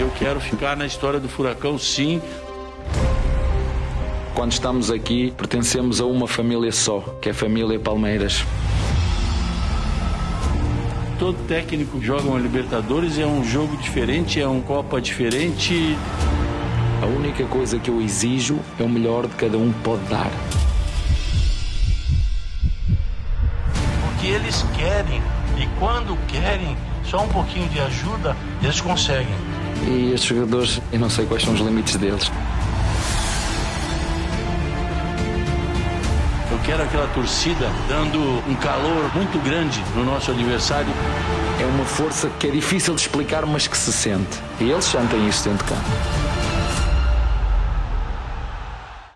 Eu quero ficar na história do Furacão, sim. Quando estamos aqui, pertencemos a uma família só, que é a família Palmeiras. Todo técnico joga uma Libertadores, é um jogo diferente, é uma Copa diferente. A única coisa que eu exijo é o melhor de cada um pode dar. Porque eles querem, e quando querem, só um pouquinho de ajuda, eles conseguem. E estes jogadores, eu não sei quais são os limites deles. Eu quero aquela torcida dando um calor muito grande no nosso adversário. É uma força que é difícil de explicar, mas que se sente. E eles sentem isso dentro de campo.